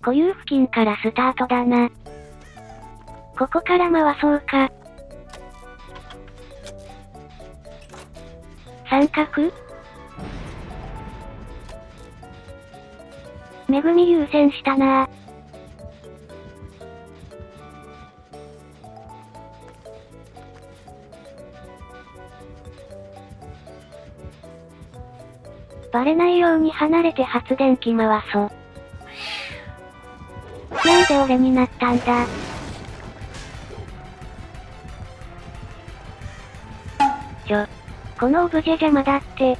固有付近からスタートだな。ここから回そうか。三角恵み優先したな。バレないように離れて発電機回そう。で俺になったんだちょ。このオブジェ邪魔だって。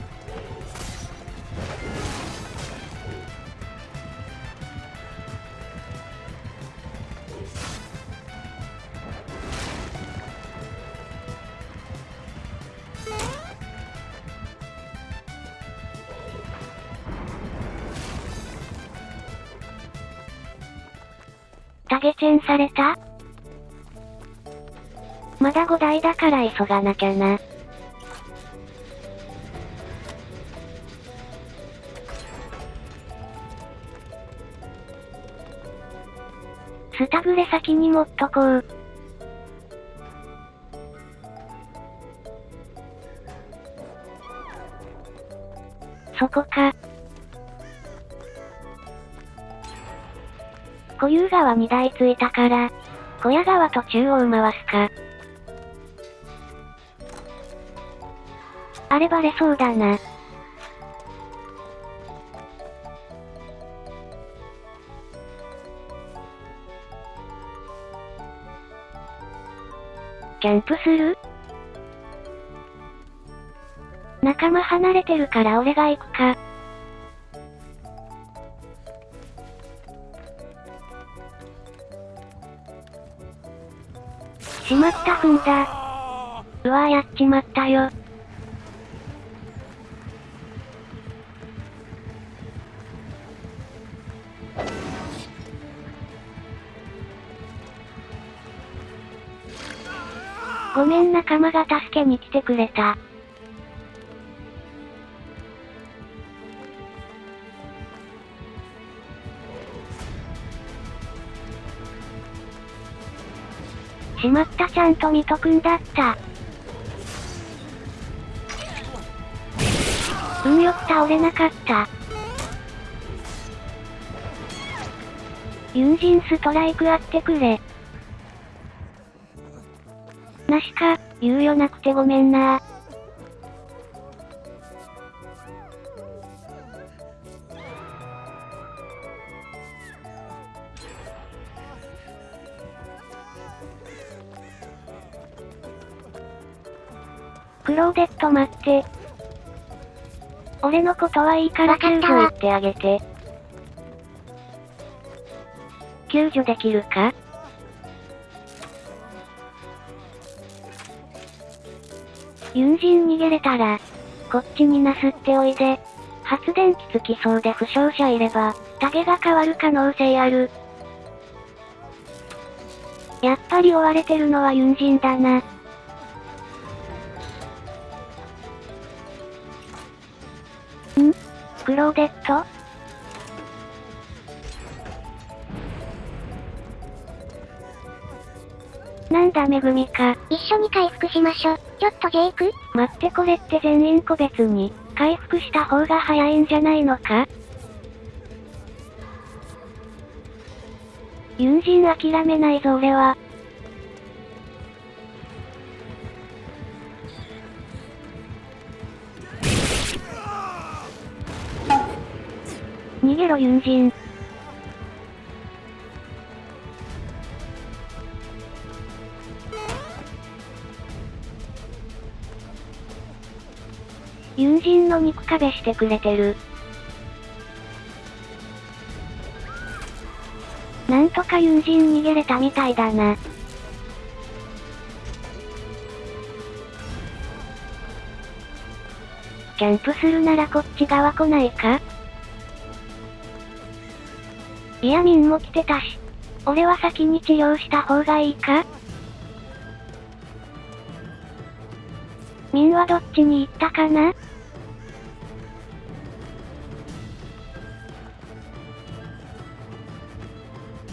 タゲチェンされた？まだ5台だから急がなきゃな。スタグレ先に持っとこう。そこか。固有川2台ついたから、小屋川と中央回すか。あれバレそうだな。キャンプする？仲間離れてるから俺が行くか。しまった踏んだ。うわやっちまったよ。ごめん仲間が助けに来てくれた。しまったちゃんとミト君だった。運よく倒れなかった。友人ストライクあってくれ。なしか、猶予なくてごめんなローデット待って。俺のことはいいから救助行ってあげて。救助できるか？ユンジン逃げれたら、こっちになすっておいで。発電機つきそうで負傷者いれば、タゲが変わる可能性ある。やっぱり追われてるのはユンジンだな。クローデット？なんだめぐみか。一緒に回復しましょ。ちょっとジェイク？待ってこれって全員個別に、回復した方が早いんじゃないのか？友人諦めないぞ俺は。ろ友人。友人の肉壁してくれてる。なんとか友人逃げれたみたいだな。キャンプするならこっち側来ないか？いやミンも来てたし。俺は先に治療した方がいいか？ミンはどっちに行ったかな？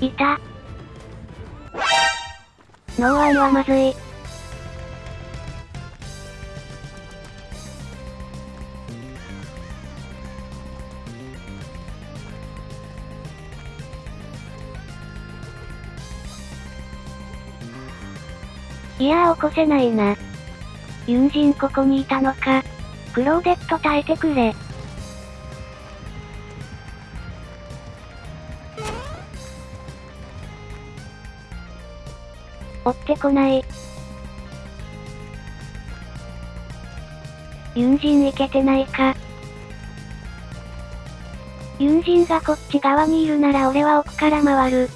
いた。ノーワンはまずい。いやー起こせないな。ユンジンここにいたのか。クローデット耐えてくれ。追ってこない。ユンジンいけてないか。ユンジンがこっち側にいるなら俺は奥から回る。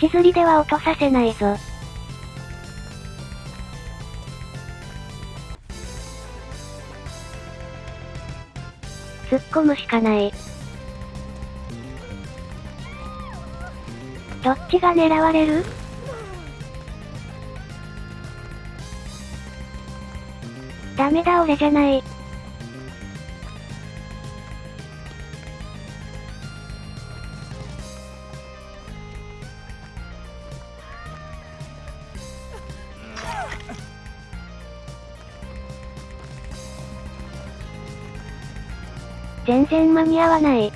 位置釣りでは落とさせないぞ。突っ込むしかない。どっちが狙われる？ダメだ俺じゃない。全然間に合わない。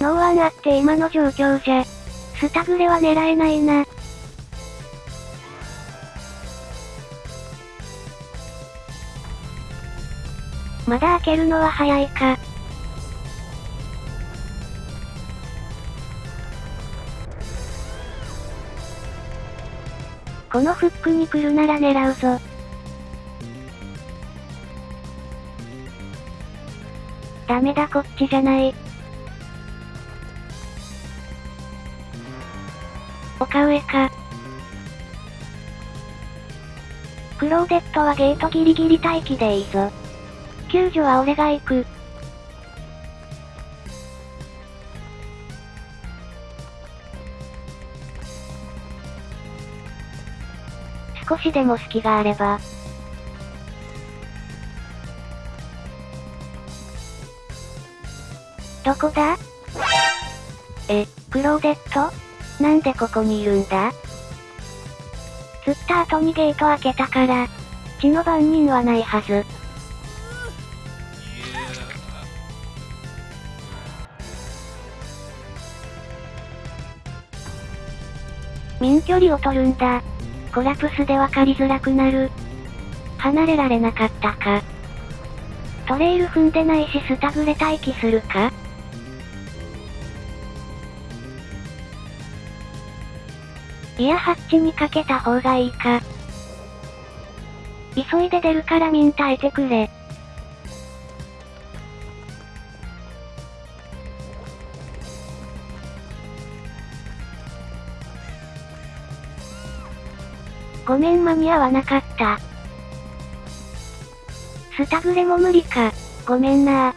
ノーワンあって今の状況じゃ、スタグレは狙えないな。まだ開けるのは早いか。このフックに来るなら狙うぞ。ダメだこっちじゃない。丘上か。クローデットはゲートギリギリ待機でいいぞ。救助は俺が行く。少しでも隙があれば。どこだ？え、クローデット？なんでここにいるんだ？釣った後にゲート開けたから、血の番人はないはず。免距離を取るんだ。コラプスで分かりづらくなる。離れられなかったか。トレイル踏んでないしスタグレ待機するか？いやハッチにかけた方がいいか。急いで出るからミン耐えてくれ。ごめん間に合わなかった。スタグレも無理か。ごめんな